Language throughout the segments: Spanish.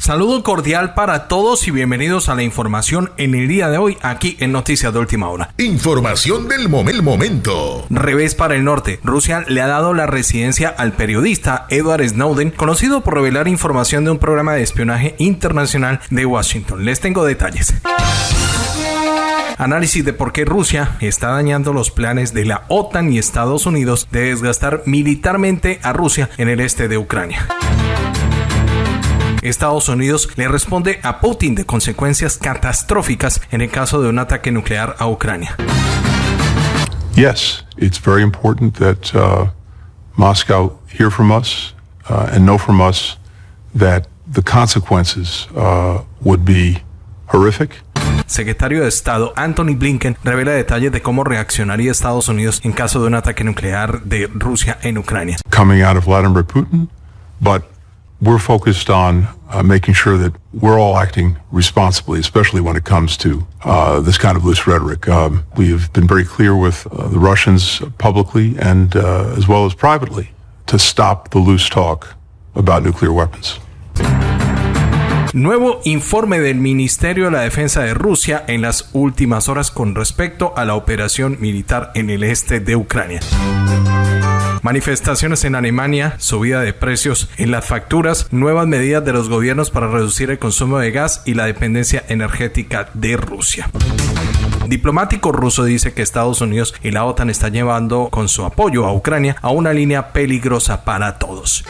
Saludo cordial para todos y bienvenidos a la información en el día de hoy aquí en Noticias de Última Hora. Información del momento. Revés para el norte. Rusia le ha dado la residencia al periodista Edward Snowden, conocido por revelar información de un programa de espionaje internacional de Washington. Les tengo detalles. Análisis de por qué Rusia está dañando los planes de la OTAN y Estados Unidos de desgastar militarmente a Rusia en el este de Ucrania. Estados Unidos le responde a Putin de consecuencias catastróficas en el caso de un ataque nuclear a Ucrania. Yes, it's very important that uh, Moscow hear from us uh, and know from us that the consequences uh, would be horrific. Secretario de Estado Anthony Blinken revela detalles de cómo reaccionaría Estados Unidos en caso de un ataque nuclear de Rusia en Ucrania. Coming out of Vladimir Putin, but we're focused on uh, making sure that we're all acting responsibly, especially when it comes to uh, this kind of loose rhetoric. Um, we have been very clear with uh, the Russians publicly and uh, as well as privately to stop the loose talk about nuclear weapons. Nuevo informe del Ministerio de la Defensa de Rusia en las últimas horas con respecto a la operación militar en el este de Ucrania. Manifestaciones en Alemania, subida de precios en las facturas, nuevas medidas de los gobiernos para reducir el consumo de gas y la dependencia energética de Rusia. Diplomático ruso dice que Estados Unidos y la OTAN están llevando con su apoyo a Ucrania a una línea peligrosa para todos.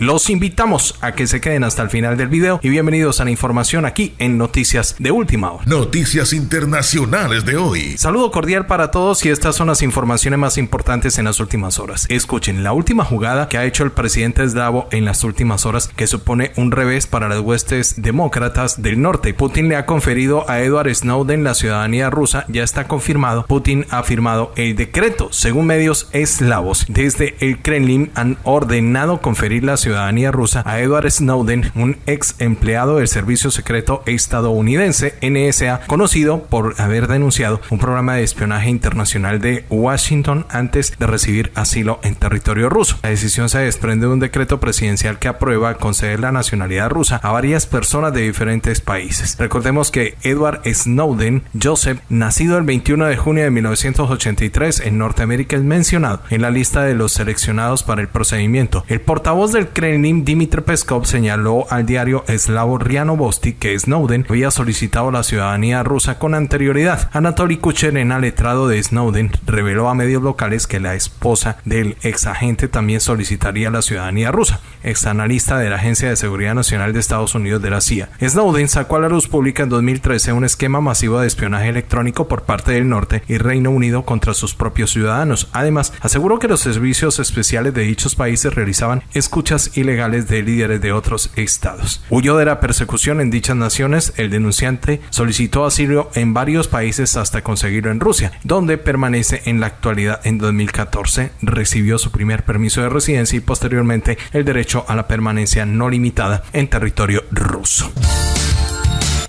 Los invitamos a que se queden hasta el final del video y bienvenidos a la información aquí en Noticias de Última Hora. Noticias internacionales de hoy. Saludo cordial para todos y estas son las informaciones más importantes en las últimas horas. Escuchen, la última jugada que ha hecho el presidente eslavo en las últimas horas que supone un revés para las huestes demócratas del norte. Putin le ha conferido a Edward Snowden la ciudadanía rusa, ya está confirmado. Putin ha firmado el decreto. Según medios eslavos, desde el Kremlin han ordenado conferir la ciudadanía ciudadanía rusa a Edward Snowden, un ex empleado del Servicio Secreto estadounidense NSA, conocido por haber denunciado un programa de espionaje internacional de Washington antes de recibir asilo en territorio ruso. La decisión se desprende de un decreto presidencial que aprueba conceder la nacionalidad rusa a varias personas de diferentes países. Recordemos que Edward Snowden Joseph, nacido el 21 de junio de 1983 en Norteamérica, es mencionado en la lista de los seleccionados para el procedimiento. El portavoz del Kremlin, Dmitry Peskov señaló al diario eslavo Riano Bosti que Snowden había solicitado la ciudadanía rusa con anterioridad. Anatoly Kucherena, letrado de Snowden, reveló a medios locales que la esposa del ex agente también solicitaría la ciudadanía rusa. Ex analista de la Agencia de Seguridad Nacional de Estados Unidos de la CIA. Snowden sacó a la luz pública en 2013 un esquema masivo de espionaje electrónico por parte del norte y Reino Unido contra sus propios ciudadanos. Además, aseguró que los servicios especiales de dichos países realizaban escuchas ilegales de líderes de otros estados. Huyó de la persecución en dichas naciones, el denunciante solicitó asilo en varios países hasta conseguirlo en Rusia, donde permanece en la actualidad en 2014, recibió su primer permiso de residencia y posteriormente el derecho a la permanencia no limitada en territorio ruso.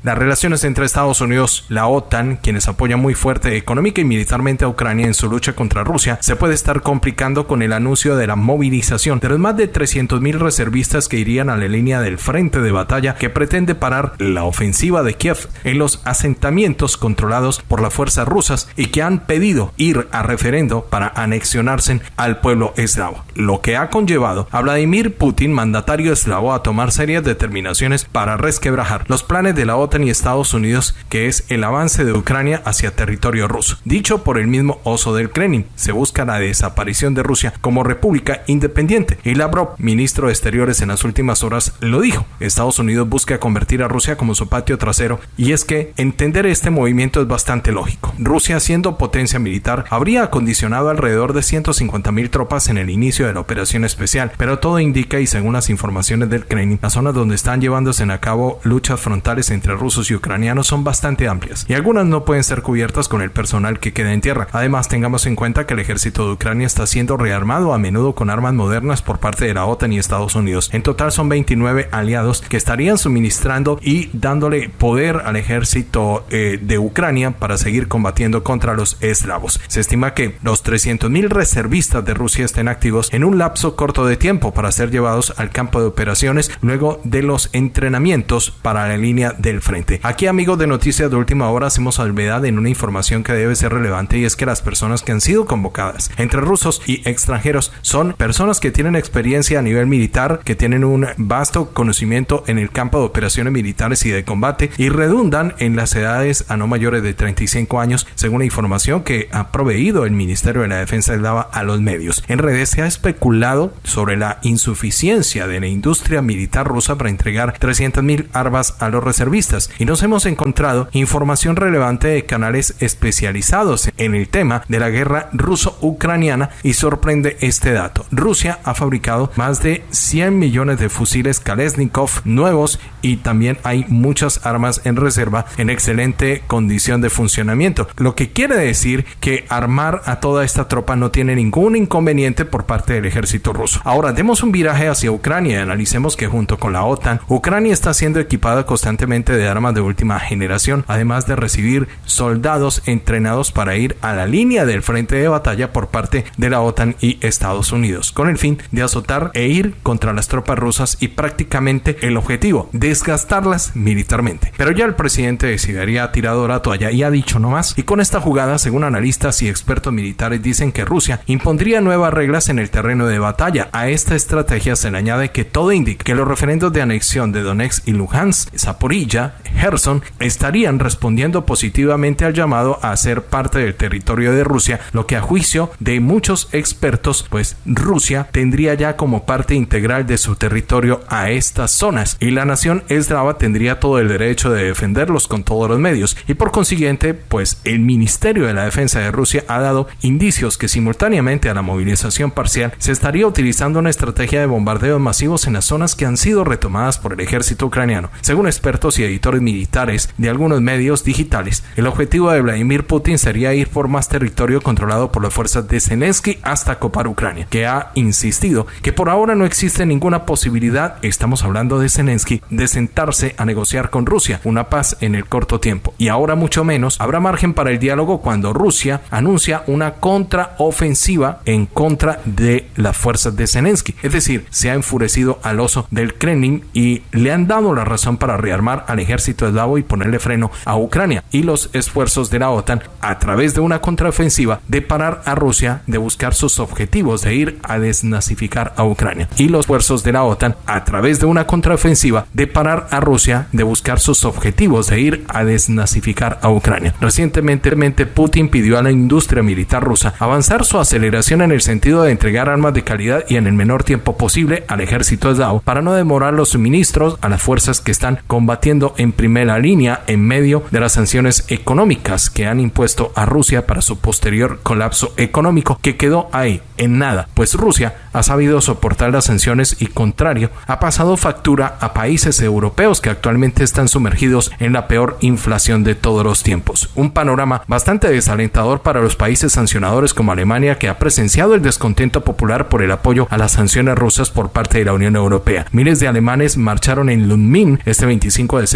Las relaciones entre Estados Unidos, la OTAN, quienes apoyan muy fuerte económica y militarmente a Ucrania en su lucha contra Rusia, se puede estar complicando con el anuncio de la movilización de los más de 300.000 reservistas que irían a la línea del frente de batalla que pretende parar la ofensiva de Kiev en los asentamientos controlados por las fuerzas rusas y que han pedido ir a referendo para anexionarse al pueblo eslavo, lo que ha conllevado a Vladimir Putin, mandatario eslavo, a tomar serias determinaciones para resquebrajar los planes de la OTAN y Estados Unidos, que es el avance de Ucrania hacia territorio ruso. Dicho por el mismo oso del Kremlin, se busca la desaparición de Rusia como república independiente. Y Lavrov, ministro de Exteriores en las últimas horas, lo dijo. Estados Unidos busca convertir a Rusia como su patio trasero y es que entender este movimiento es bastante lógico. Rusia, siendo potencia militar, habría acondicionado alrededor de 150 mil tropas en el inicio de la operación especial, pero todo indica y según las informaciones del Kremlin, las zonas donde están llevándose a cabo luchas frontales entre rusos y ucranianos son bastante amplias y algunas no pueden ser cubiertas con el personal que queda en tierra. Además, tengamos en cuenta que el ejército de Ucrania está siendo rearmado a menudo con armas modernas por parte de la OTAN y Estados Unidos. En total son 29 aliados que estarían suministrando y dándole poder al ejército eh, de Ucrania para seguir combatiendo contra los eslavos. Se estima que los 300.000 reservistas de Rusia estén activos en un lapso corto de tiempo para ser llevados al campo de operaciones luego de los entrenamientos para la línea del frente. Aquí amigos de Noticias de Última Hora hacemos salvedad en una información que debe ser relevante y es que las personas que han sido convocadas entre rusos y extranjeros son personas que tienen experiencia a nivel militar, que tienen un vasto conocimiento en el campo de operaciones militares y de combate y redundan en las edades a no mayores de 35 años, según la información que ha proveído el Ministerio de la Defensa eslava a los medios. En redes se ha especulado sobre la insuficiencia de la industria militar rusa para entregar 300.000 armas a los reservistas y nos hemos encontrado información relevante de canales especializados en el tema de la guerra ruso-ucraniana y sorprende este dato. Rusia ha fabricado más de 100 millones de fusiles Kalashnikov nuevos y también hay muchas armas en reserva en excelente condición de funcionamiento, lo que quiere decir que armar a toda esta tropa no tiene ningún inconveniente por parte del ejército ruso. Ahora demos un viraje hacia Ucrania y analicemos que junto con la OTAN, Ucrania está siendo equipada constantemente de armas de última generación, además de recibir soldados entrenados para ir a la línea del frente de batalla por parte de la OTAN y Estados Unidos, con el fin de azotar e ir contra las tropas rusas y prácticamente el objetivo, desgastarlas militarmente. Pero ya el presidente de Siberia ha tirado la toalla y ha dicho no más, y con esta jugada, según analistas y expertos militares, dicen que Rusia impondría nuevas reglas en el terreno de batalla. A esta estrategia se le añade que todo indica que los referendos de anexión de Donetsk y Luhansk, Zaporilla, Gerson, estarían respondiendo positivamente al llamado a ser parte del territorio de Rusia, lo que a juicio de muchos expertos, pues Rusia tendría ya como parte integral de su territorio a estas zonas y la nación eslava tendría todo el derecho de defenderlos con todos los medios y por consiguiente, pues el Ministerio de la Defensa de Rusia ha dado indicios que simultáneamente a la movilización parcial se estaría utilizando una estrategia de bombardeos masivos en las zonas que han sido retomadas por el ejército ucraniano. Según expertos y editores militares de algunos medios digitales, el objetivo de Vladimir Putin sería ir por más territorio controlado por las fuerzas de Zelensky hasta copar Ucrania, que ha insistido que por ahora no existe ninguna posibilidad, estamos hablando de Zelensky, de sentarse a negociar con Rusia una paz en el corto tiempo. Y ahora mucho menos habrá margen para el diálogo cuando Rusia anuncia una contraofensiva en contra de las fuerzas de Zelensky. Es decir, se ha enfurecido al oso del Kremlin y le han dado la razón para rearmar al ejército eslavo y ponerle freno a Ucrania y los esfuerzos de la OTAN a través de una contraofensiva de parar a Rusia de buscar sus objetivos de ir a desnazificar a Ucrania y los esfuerzos de la OTAN a través de una contraofensiva de parar a Rusia de buscar sus objetivos de ir a desnazificar a Ucrania. Recientemente Putin pidió a la industria militar rusa avanzar su aceleración en el sentido de entregar armas de calidad y en el menor tiempo posible al ejército eslavo para no demorar los suministros a las fuerzas que están combatiendo en primera línea en medio de las sanciones económicas que han impuesto a Rusia para su posterior colapso económico que quedó ahí en nada, pues Rusia ha sabido soportar las sanciones y contrario, ha pasado factura a países europeos que actualmente están sumergidos en la peor inflación de todos los tiempos. Un panorama bastante desalentador para los países sancionadores como Alemania que ha presenciado el descontento popular por el apoyo a las sanciones rusas por parte de la Unión Europea. Miles de alemanes marcharon en Lundmin este 25 de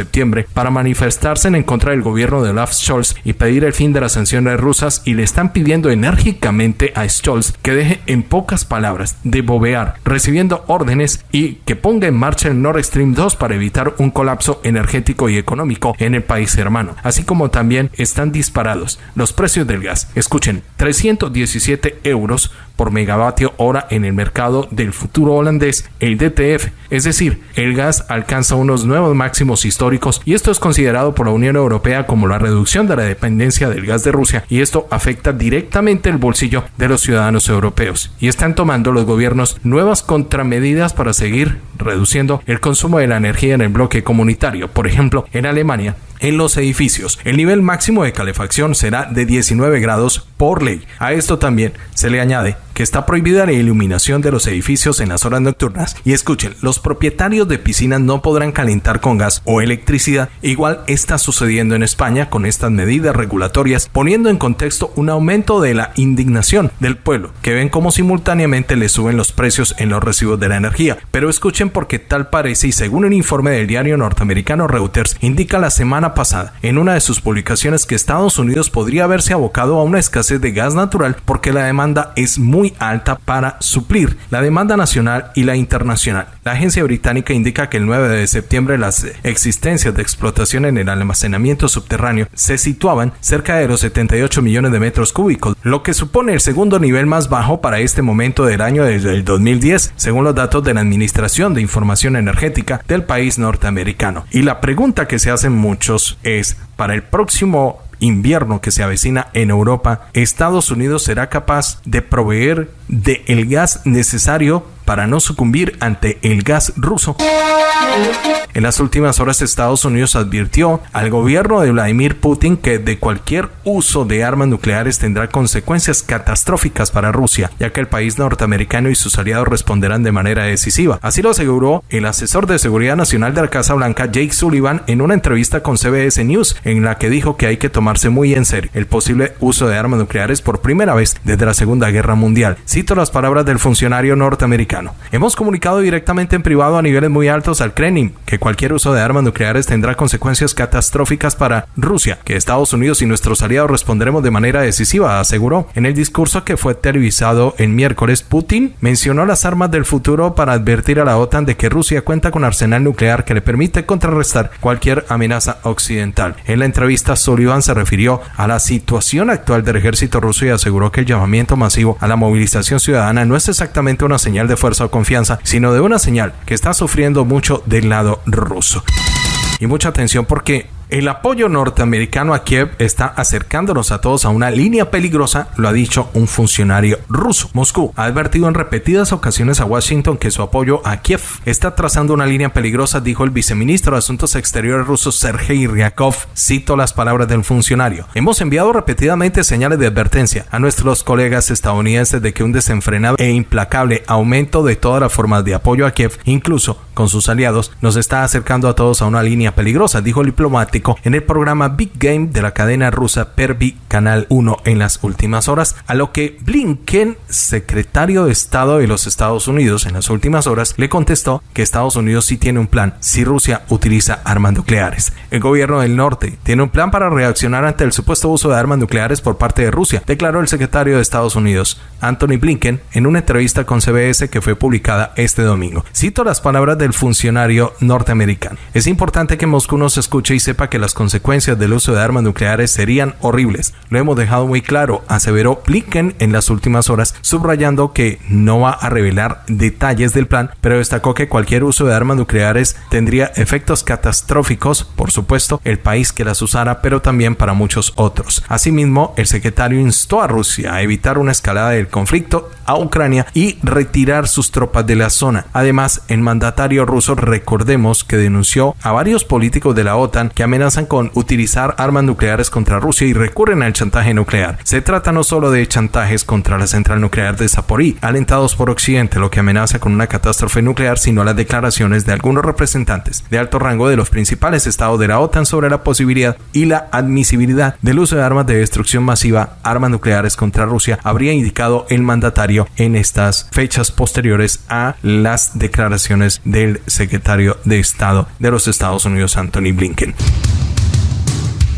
para manifestarse en contra del gobierno de Olaf Scholz y pedir el fin de las sanciones rusas y le están pidiendo enérgicamente a Scholz que deje en pocas palabras de bobear, recibiendo órdenes y que ponga en marcha el Nord Stream 2 para evitar un colapso energético y económico en el país hermano. Así como también están disparados los precios del gas. Escuchen, 317 euros por megavatio hora en el mercado del futuro holandés, el DTF. Es decir, el gas alcanza unos nuevos máximos históricos y esto es considerado por la Unión Europea como la reducción de la dependencia del gas de Rusia y esto afecta directamente el bolsillo de los ciudadanos europeos. Y están tomando los gobiernos nuevas contramedidas para seguir reduciendo el consumo de la energía en el bloque comunitario. Por ejemplo, en Alemania en los edificios. El nivel máximo de calefacción será de 19 grados por ley. A esto también se le añade que está prohibida la iluminación de los edificios en las horas nocturnas. Y escuchen, los propietarios de piscinas no podrán calentar con gas o electricidad. Igual está sucediendo en España con estas medidas regulatorias, poniendo en contexto un aumento de la indignación del pueblo, que ven cómo simultáneamente le suben los precios en los recibos de la energía. Pero escuchen porque tal parece y según un informe del diario norteamericano Reuters, indica la semana pasada en una de sus publicaciones que Estados Unidos podría haberse abocado a una escasez de gas natural porque la demanda es muy alta para suplir la demanda nacional y la internacional. La agencia británica indica que el 9 de septiembre las existencias de explotación en el almacenamiento subterráneo se situaban cerca de los 78 millones de metros cúbicos, lo que supone el segundo nivel más bajo para este momento del año desde el 2010, según los datos de la Administración de Información Energética del país norteamericano. Y la pregunta que se hacen muchos es, para el próximo invierno que se avecina en Europa, Estados Unidos será capaz de proveer de gas necesario para no sucumbir ante el gas ruso. En las últimas horas Estados Unidos advirtió al gobierno de Vladimir Putin que de cualquier uso de armas nucleares tendrá consecuencias catastróficas para Rusia, ya que el país norteamericano y sus aliados responderán de manera decisiva. Así lo aseguró el asesor de seguridad nacional de la Casa Blanca, Jake Sullivan, en una entrevista con CBS News, en la que dijo que hay que tomarse muy en serio el posible uso de armas nucleares por primera vez desde la Segunda Guerra Mundial. Cito las palabras del funcionario norteamericano. Hemos comunicado directamente en privado a niveles muy altos al Kremlin que cualquier uso de armas nucleares tendrá consecuencias catastróficas para Rusia, que Estados Unidos y nuestros aliados responderemos de manera decisiva, aseguró. En el discurso que fue televisado el miércoles, Putin mencionó las armas del futuro para advertir a la OTAN de que Rusia cuenta con arsenal nuclear que le permite contrarrestar cualquier amenaza occidental. En la entrevista, Sullivan se refirió a la situación actual del ejército ruso y aseguró que el llamamiento masivo a la movilización ciudadana no es exactamente una señal de o confianza, sino de una señal que está sufriendo mucho del lado ruso. Y mucha atención porque el apoyo norteamericano a Kiev está acercándonos a todos a una línea peligrosa, lo ha dicho un funcionario ruso. Moscú ha advertido en repetidas ocasiones a Washington que su apoyo a Kiev está trazando una línea peligrosa, dijo el viceministro de Asuntos Exteriores ruso Sergei Ryakov. Cito las palabras del funcionario. Hemos enviado repetidamente señales de advertencia a nuestros colegas estadounidenses de que un desenfrenado e implacable aumento de todas las formas de apoyo a Kiev, incluso con sus aliados, nos está acercando a todos a una línea peligrosa, dijo el diplomático en el programa Big Game de la cadena rusa Pervi Canal 1 en las últimas horas, a lo que Blinken, secretario de Estado de los Estados Unidos en las últimas horas, le contestó que Estados Unidos sí tiene un plan si Rusia utiliza armas nucleares. El gobierno del norte tiene un plan para reaccionar ante el supuesto uso de armas nucleares por parte de Rusia, declaró el secretario de Estados Unidos, Anthony Blinken, en una entrevista con CBS que fue publicada este domingo. Cito las palabras del funcionario norteamericano. Es importante que Moscú nos escuche y sepa que las consecuencias del uso de armas nucleares serían horribles. Lo hemos dejado muy claro, aseveró Blinken en las últimas horas, subrayando que no va a revelar detalles del plan, pero destacó que cualquier uso de armas nucleares tendría efectos catastróficos, por supuesto, el país que las usara, pero también para muchos otros. Asimismo, el secretario instó a Rusia a evitar una escalada del conflicto a Ucrania y retirar sus tropas de la zona. Además, el mandatario ruso, recordemos que denunció a varios políticos de la OTAN que amenazan con utilizar armas nucleares contra Rusia y recurren al chantaje nuclear. Se trata no solo de chantajes contra la central nuclear de Zaporí, alentados por Occidente, lo que amenaza con una catástrofe nuclear, sino las declaraciones de algunos representantes de alto rango de los principales estados de la OTAN sobre la posibilidad y la admisibilidad del uso de armas de destrucción masiva, armas nucleares contra Rusia, habría indicado el mandatario en estas fechas posteriores a las declaraciones del secretario de Estado de los Estados Unidos, Anthony Blinken.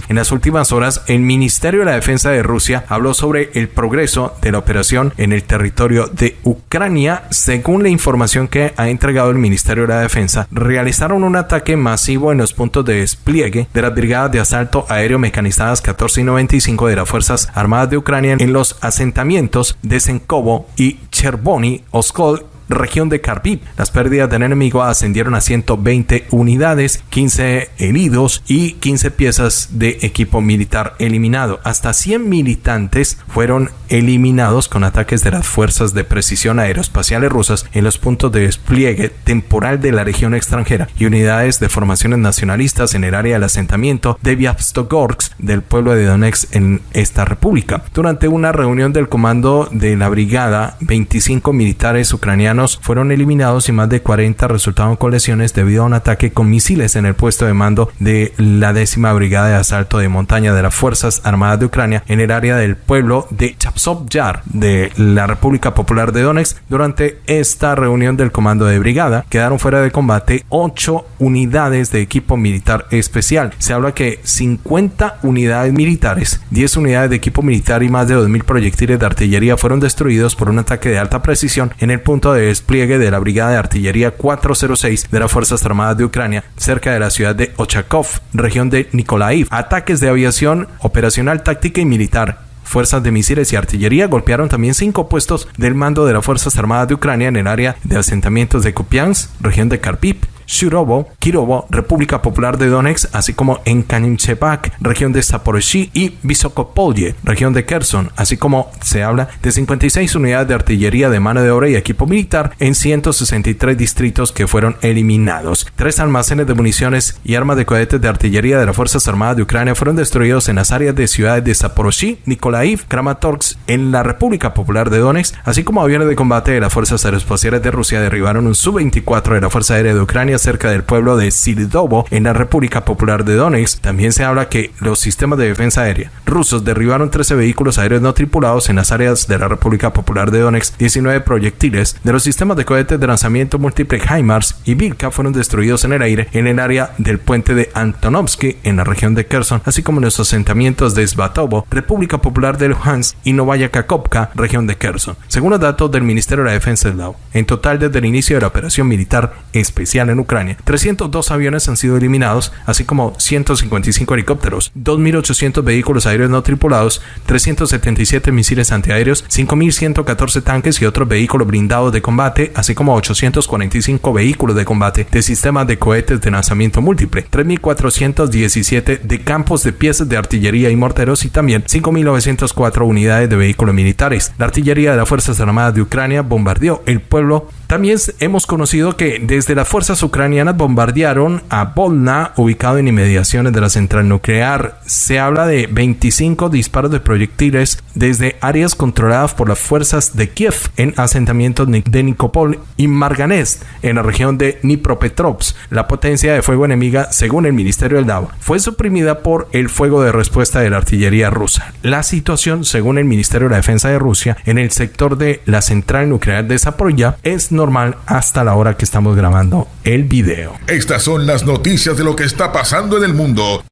En las últimas horas, el Ministerio de la Defensa de Rusia habló sobre el progreso de la operación en el territorio de Ucrania. Según la información que ha entregado el Ministerio de la Defensa, realizaron un ataque masivo en los puntos de despliegue de las brigadas de asalto aéreo mecanizadas 14 y 95 de las Fuerzas Armadas de Ucrania en los asentamientos de Senkovo y Chervony Oskol región de Kharkiv. Las pérdidas del enemigo ascendieron a 120 unidades, 15 heridos y 15 piezas de equipo militar eliminado. Hasta 100 militantes fueron eliminados con ataques de las fuerzas de precisión aeroespaciales rusas en los puntos de despliegue temporal de la región extranjera y unidades de formaciones nacionalistas en el área del asentamiento de Vyavstogorsk del pueblo de Donetsk en esta república. Durante una reunión del comando de la brigada, 25 militares ucranianos fueron eliminados y más de 40 resultaron con lesiones debido a un ataque con misiles en el puesto de mando de la décima brigada de asalto de montaña de las Fuerzas Armadas de Ucrania en el área del pueblo de Chapsov Yar de la República Popular de Donetsk. Durante esta reunión del comando de brigada quedaron fuera de combate 8 unidades de equipo militar especial. Se habla que 50 unidades militares, 10 unidades de equipo militar y más de 2.000 proyectiles de artillería fueron destruidos por un ataque de alta precisión en el punto de despliegue de la Brigada de Artillería 406 de las Fuerzas Armadas de Ucrania, cerca de la ciudad de Ochakov, región de Nikolaiv. Ataques de aviación operacional, táctica y militar Fuerzas de misiles y artillería golpearon también cinco puestos del mando de las Fuerzas Armadas de Ucrania en el área de asentamientos de Kupiansk, región de Kharkiv, Shurovo, Kirovo, República Popular de Donetsk, así como en Kanichepak, región de Zaporozhye y Visokopolye, región de Kherson, así como se habla de 56 unidades de artillería de mano de obra y equipo militar en 163 distritos que fueron eliminados. Tres almacenes de municiones y armas de cohetes de artillería de las Fuerzas Armadas de Ucrania fueron destruidos en las áreas de ciudades de Zaporozhye, Nikolaiv, Kramatorsk, en la República Popular de Donetsk, así como aviones de combate de las Fuerzas Aeroespaciales de Rusia derribaron un Su-24 de la Fuerza Aérea de Ucrania cerca del pueblo de Silidovo en la República Popular de Donetsk. También se habla que los sistemas de defensa aérea rusos derribaron 13 vehículos aéreos no tripulados en las áreas de la República Popular de Donetsk. 19 proyectiles de los sistemas de cohetes de lanzamiento múltiple HIMARS y Vilka fueron destruidos en el aire en el área del puente de Antonovsky en la región de Kherson, así como en los asentamientos de Svatovo, República Popular de Luhansk y Novaya Kakovka, región de Kherson. Según los datos del Ministerio de la Defensa eslavo, en total desde el inicio de la operación militar especial en Ucrania, 302 aviones han sido eliminados, así como 155 helicópteros, 2.800 vehículos aéreos no tripulados, 377 misiles antiaéreos, 5.114 tanques y otros vehículos blindados de combate, así como 845 vehículos de combate de sistemas de cohetes de lanzamiento múltiple, 3.417 de campos de piezas de artillería y morteros y también 5.904 unidades de vehículos militares. La artillería de las Fuerzas Armadas de Ucrania bombardeó el pueblo también hemos conocido que desde las fuerzas ucranianas bombardearon a Volna, ubicado en inmediaciones de la central nuclear. Se habla de 25 disparos de proyectiles desde áreas controladas por las fuerzas de Kiev en asentamientos de Nikopol y Marganest, en la región de Dnipropetrovsk. La potencia de fuego enemiga, según el Ministerio del DAO, fue suprimida por el fuego de respuesta de la artillería rusa. La situación, según el Ministerio de la Defensa de Rusia, en el sector de la central nuclear de Zaporilla es normal hasta la hora que estamos grabando el video. Estas son las noticias de lo que está pasando en el mundo.